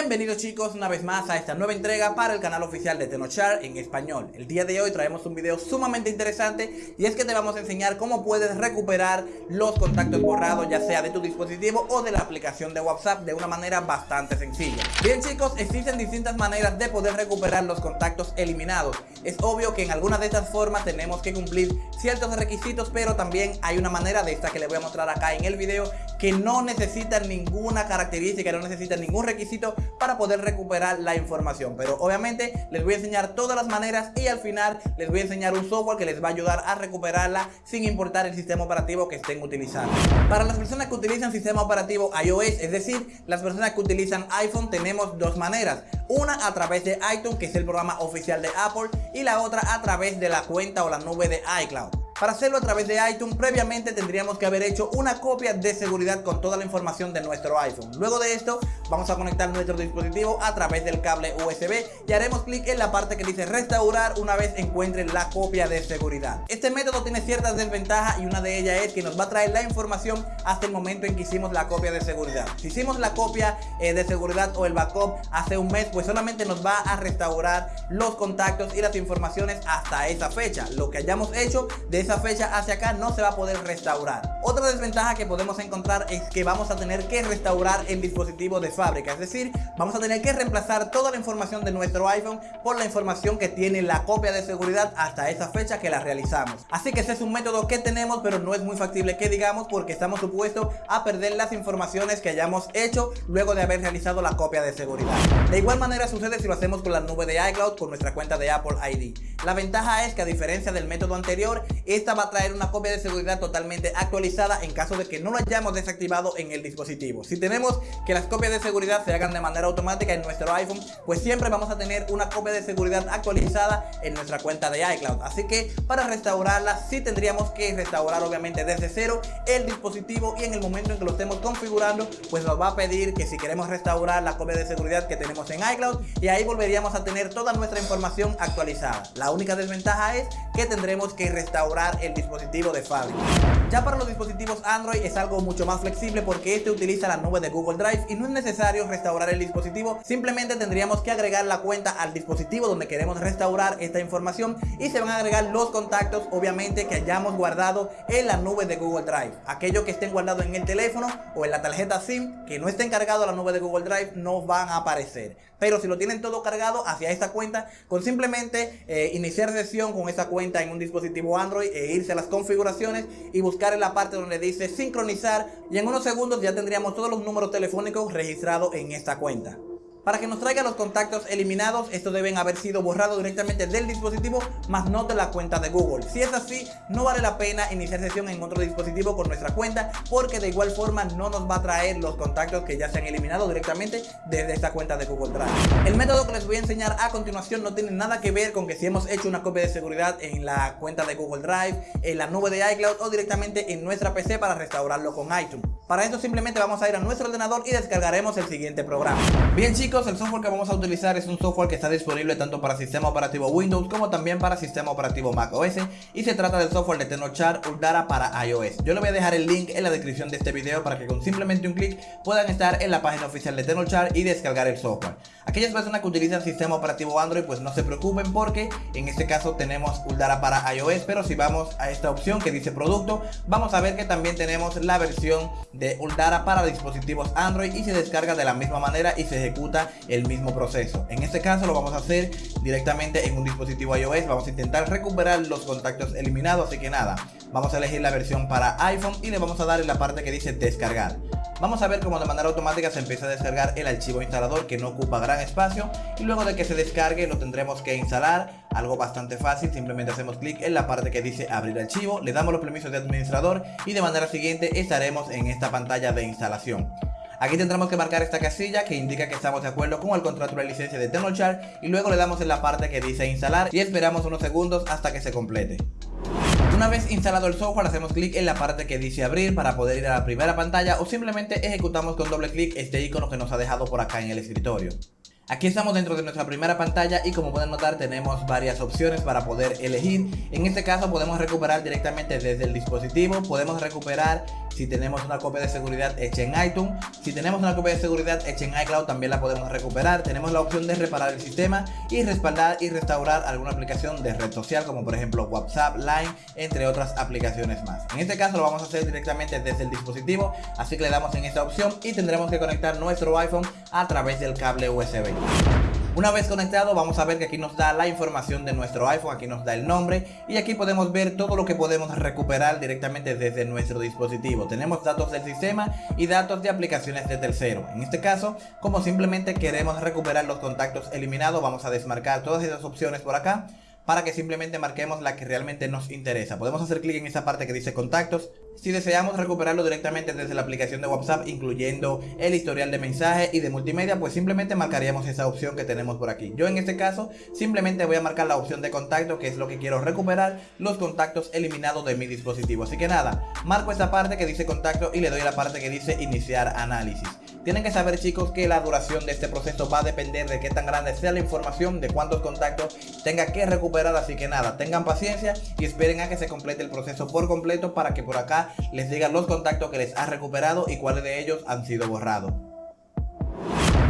Bienvenidos chicos una vez más a esta nueva entrega para el canal oficial de Tenochar en español. El día de hoy traemos un video sumamente interesante y es que te vamos a enseñar cómo puedes recuperar los contactos borrados ya sea de tu dispositivo o de la aplicación de WhatsApp de una manera bastante sencilla. Bien chicos, existen distintas maneras de poder recuperar los contactos eliminados. Es obvio que en alguna de estas formas tenemos que cumplir ciertos requisitos pero también hay una manera de esta que les voy a mostrar acá en el video que no necesita ninguna característica, no necesita ningún requisito para poder recuperar la información. Pero obviamente les voy a enseñar todas las maneras y al final les voy a enseñar un software que les va a ayudar a recuperarla sin importar el sistema operativo que estén utilizando. Para las personas que utilizan sistema operativo iOS, es decir, las personas que utilizan iPhone tenemos dos maneras. Una a través de iTunes, que es el programa oficial de Apple Y la otra a través de la cuenta o la nube de iCloud para hacerlo a través de iTunes, previamente tendríamos que haber hecho una copia de seguridad con toda la información de nuestro iPhone. Luego de esto, vamos a conectar nuestro dispositivo a través del cable USB y haremos clic en la parte que dice restaurar una vez encuentren la copia de seguridad. Este método tiene ciertas desventajas y una de ellas es que nos va a traer la información hasta el momento en que hicimos la copia de seguridad. Si hicimos la copia eh, de seguridad o el backup hace un mes, pues solamente nos va a restaurar los contactos y las informaciones hasta esa fecha. Lo que hayamos hecho de esa fecha hacia acá no se va a poder restaurar. Otra desventaja que podemos encontrar es que vamos a tener que restaurar el dispositivo de es decir, vamos a tener que reemplazar toda la información de nuestro iPhone por la información que tiene la copia de seguridad hasta esa fecha que la realizamos. Así que ese es un método que tenemos, pero no es muy factible que digamos porque estamos supuestos a perder las informaciones que hayamos hecho luego de haber realizado la copia de seguridad. De igual manera sucede si lo hacemos con la nube de iCloud con nuestra cuenta de Apple ID. La ventaja es que a diferencia del método anterior, esta va a traer una copia de seguridad totalmente actualizada en caso de que no lo hayamos desactivado en el dispositivo. Si tenemos que las copias de seguridad se hagan de manera automática en nuestro iPhone, pues siempre vamos a tener una copia de seguridad actualizada en nuestra cuenta de iCloud. Así que para restaurarla sí tendríamos que restaurar obviamente desde cero el dispositivo y en el momento en que lo estemos configurando, pues nos va a pedir que si queremos restaurar la copia de seguridad que tenemos en iCloud y ahí volveríamos a tener toda nuestra información actualizada. Única desventaja es que tendremos que restaurar el dispositivo de fábrica. Ya para los dispositivos Android es algo mucho más flexible porque este utiliza la nube de Google Drive y no es necesario restaurar el dispositivo, simplemente tendríamos que agregar la cuenta al dispositivo donde queremos restaurar esta información y se van a agregar los contactos obviamente que hayamos guardado en la nube de Google Drive. Aquellos que estén guardados en el teléfono o en la tarjeta SIM que no estén cargados a la nube de Google Drive no van a aparecer. Pero si lo tienen todo cargado hacia esta cuenta, con simplemente eh, iniciar sesión con esa cuenta en un dispositivo Android e irse a las configuraciones y buscar en la parte donde dice sincronizar y en unos segundos ya tendríamos todos los números telefónicos registrados en esta cuenta. Para que nos traiga los contactos eliminados, estos deben haber sido borrados directamente del dispositivo, más no de la cuenta de Google. Si es así, no vale la pena iniciar sesión en otro dispositivo con nuestra cuenta, porque de igual forma no nos va a traer los contactos que ya se han eliminado directamente desde esta cuenta de Google Drive. El método que les voy a enseñar a continuación no tiene nada que ver con que si hemos hecho una copia de seguridad en la cuenta de Google Drive, en la nube de iCloud o directamente en nuestra PC para restaurarlo con iTunes. Para esto simplemente vamos a ir a nuestro ordenador y descargaremos el siguiente programa. Bien chicos, el software que vamos a utilizar es un software que está disponible tanto para sistema operativo Windows como también para sistema operativo Mac OS y se trata del software de Tenochar Uldara para iOS. Yo le voy a dejar el link en la descripción de este video para que con simplemente un clic puedan estar en la página oficial de Tenochar y descargar el software. Aquellas personas que utilizan sistema operativo Android pues no se preocupen porque en este caso tenemos Uldara para iOS, pero si vamos a esta opción que dice producto, vamos a ver que también tenemos la versión de Uldara para dispositivos Android y se descarga de la misma manera y se ejecuta el mismo proceso. En este caso lo vamos a hacer directamente en un dispositivo iOS. Vamos a intentar recuperar los contactos eliminados, así que nada, vamos a elegir la versión para iPhone y le vamos a dar en la parte que dice descargar. Vamos a ver cómo de manera automática se empieza a descargar el archivo instalador que no ocupa gran espacio y luego de que se descargue lo tendremos que instalar, algo bastante fácil, simplemente hacemos clic en la parte que dice abrir archivo, le damos los permisos de administrador y de manera siguiente estaremos en esta pantalla de instalación. Aquí tendremos que marcar esta casilla que indica que estamos de acuerdo con el contrato de licencia de Tenochar y luego le damos en la parte que dice instalar y esperamos unos segundos hasta que se complete. Una vez instalado el software hacemos clic en la parte que dice abrir para poder ir a la primera pantalla o simplemente ejecutamos con doble clic este icono que nos ha dejado por acá en el escritorio. Aquí estamos dentro de nuestra primera pantalla y como pueden notar tenemos varias opciones para poder elegir. En este caso podemos recuperar directamente desde el dispositivo, podemos recuperar si tenemos una copia de seguridad hecha en iTunes, si tenemos una copia de seguridad hecha en iCloud también la podemos recuperar. Tenemos la opción de reparar el sistema y respaldar y restaurar alguna aplicación de red social como por ejemplo WhatsApp, Line, entre otras aplicaciones más. En este caso lo vamos a hacer directamente desde el dispositivo, así que le damos en esta opción y tendremos que conectar nuestro iPhone a través del cable USB. Una vez conectado vamos a ver que aquí nos da la información de nuestro iPhone, aquí nos da el nombre y aquí podemos ver todo lo que podemos recuperar directamente desde nuestro dispositivo. Tenemos datos del sistema y datos de aplicaciones de tercero. En este caso, como simplemente queremos recuperar los contactos eliminados, vamos a desmarcar todas esas opciones por acá para que simplemente marquemos la que realmente nos interesa. Podemos hacer clic en esa parte que dice contactos. Si deseamos recuperarlo directamente desde la aplicación de WhatsApp, incluyendo el historial de mensaje y de multimedia, pues simplemente marcaríamos esa opción que tenemos por aquí. Yo en este caso, simplemente voy a marcar la opción de contacto, que es lo que quiero recuperar, los contactos eliminados de mi dispositivo. Así que nada, marco esta parte que dice contacto y le doy la parte que dice iniciar análisis. Tienen que saber chicos que la duración de este proceso va a depender de qué tan grande sea la información, de cuántos contactos tenga que recuperar, así que nada, tengan paciencia y esperen a que se complete el proceso por completo para que por acá les digan los contactos que les ha recuperado y cuáles de ellos han sido borrados.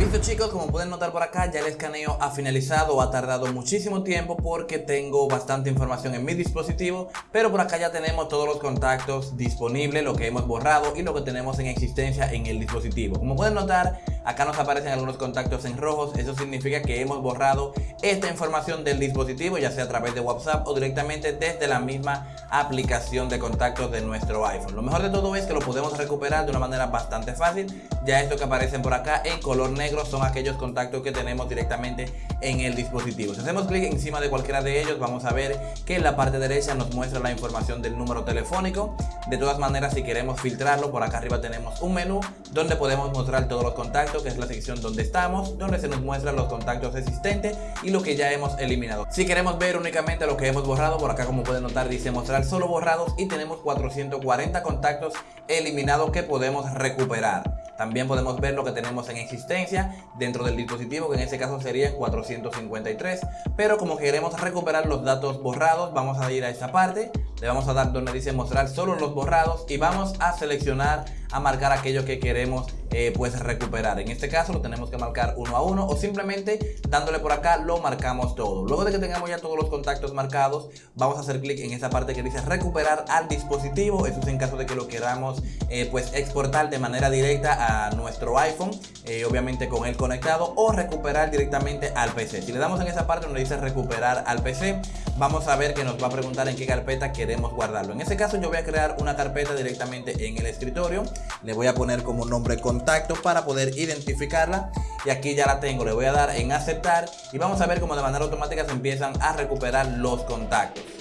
Listo chicos, como pueden notar por acá ya el escaneo ha finalizado, ha tardado muchísimo tiempo porque tengo bastante información en mi dispositivo Pero por acá ya tenemos todos los contactos disponibles, lo que hemos borrado y lo que tenemos en existencia en el dispositivo. Como pueden notar, acá nos aparecen algunos contactos en rojos Eso significa que hemos borrado esta información del dispositivo ya sea a través de WhatsApp o directamente desde la misma aplicación de contactos de nuestro iPhone. Lo mejor de todo es que lo podemos recuperar de una manera bastante fácil Ya esto que aparecen por acá en color negro son aquellos contactos que tenemos directamente en el dispositivo. Si hacemos clic encima de cualquiera de ellos, vamos a ver que en la parte derecha nos muestra la información del número telefónico. De todas maneras, si queremos filtrarlo, por acá arriba tenemos un menú donde podemos mostrar todos los contactos, que es la sección donde estamos, donde se nos muestran los contactos existentes y lo que ya hemos eliminado. Si queremos ver únicamente lo que hemos borrado, por acá como pueden notar dice mostrar solo borrados y tenemos 440 contactos eliminados que podemos recuperar. También podemos ver lo que tenemos en existencia dentro del dispositivo, que en este caso serían 453. Pero como queremos recuperar los datos borrados, vamos a ir a esta parte. Le vamos a dar donde dice mostrar solo los borrados y vamos a seleccionar a marcar aquello que queremos eh, pues recuperar. En este caso lo tenemos que marcar uno a uno o simplemente dándole por acá lo marcamos todo. Luego de que tengamos ya todos los contactos marcados, vamos a hacer clic en esa parte que dice recuperar al dispositivo. Eso es en caso de que lo queramos eh, pues exportar de manera directa a nuestro iPhone, eh, obviamente con él conectado o recuperar directamente al PC. Si le damos en esa parte donde dice recuperar al PC, vamos a ver que nos va a preguntar en qué carpeta queremos guardarlo. En este caso yo voy a crear una carpeta directamente en el escritorio. Le voy a poner como nombre contacto para poder identificarla. Y aquí ya la tengo. Le voy a dar en aceptar. Y vamos a ver cómo de manera automática se empiezan a recuperar los contactos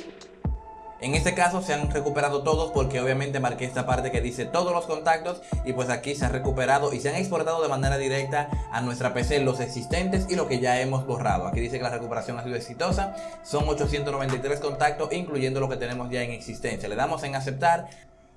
en este caso se han recuperado todos porque obviamente marqué esta parte que dice todos los contactos y pues aquí se ha recuperado y se han exportado de manera directa a nuestra PC los existentes y lo que ya hemos borrado. Aquí dice que la recuperación ha sido exitosa, son 893 contactos incluyendo lo que tenemos ya en existencia. Le damos en aceptar,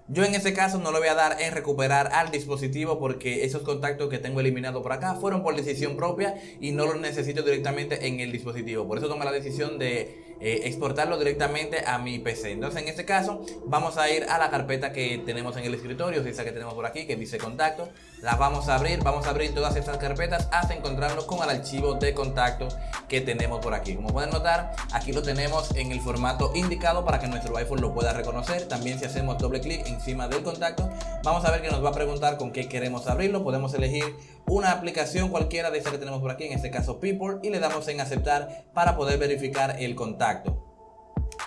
yo en este caso no lo voy a dar en recuperar al dispositivo porque esos contactos que tengo eliminado por acá fueron por decisión propia y no los necesito directamente en el dispositivo. Por eso tomé la decisión de eh, exportarlo directamente a mi PC. Entonces en este caso vamos a ir a la carpeta que tenemos en el escritorio, esa que tenemos por aquí que dice contacto. La vamos a abrir, vamos a abrir todas estas carpetas hasta encontrarnos con el archivo de contacto que tenemos por aquí. Como pueden notar, aquí lo tenemos en el formato indicado para que nuestro iPhone lo pueda reconocer. También si hacemos doble clic encima del contacto, vamos a ver que nos va a preguntar con qué queremos abrirlo. Podemos elegir una aplicación cualquiera de esa que tenemos por aquí, en este caso People, y le damos en aceptar para poder verificar el contacto.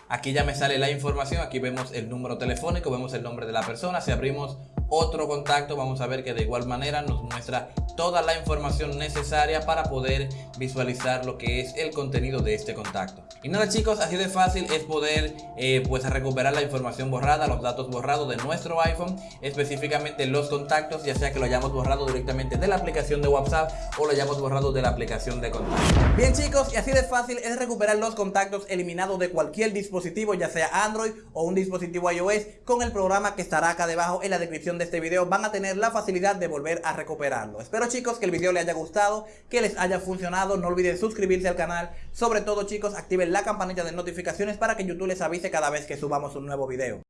Aquí ya me sale la información, aquí vemos el número telefónico, vemos el nombre de la persona. Si abrimos otro contacto, vamos a ver que de igual manera nos muestra toda la información necesaria para poder visualizar lo que es el contenido de este contacto. Y nada chicos, así de fácil es poder eh, pues recuperar la información borrada, los datos borrados de nuestro iPhone, específicamente los contactos, ya sea que lo hayamos borrado directamente de la aplicación de WhatsApp o lo hayamos borrado de la aplicación de contactos. Bien chicos, y así de fácil es recuperar los contactos eliminados de cualquier dispositivo, ya sea Android o un dispositivo iOS, con el programa que estará acá debajo en la descripción de este video, van a tener la facilidad de volver a recuperarlo. Espero chicos que el video les haya gustado, que les haya funcionado. No olviden suscribirse al canal. Sobre todo chicos, activen la campanita de notificaciones para que YouTube les avise cada vez que subamos un nuevo video.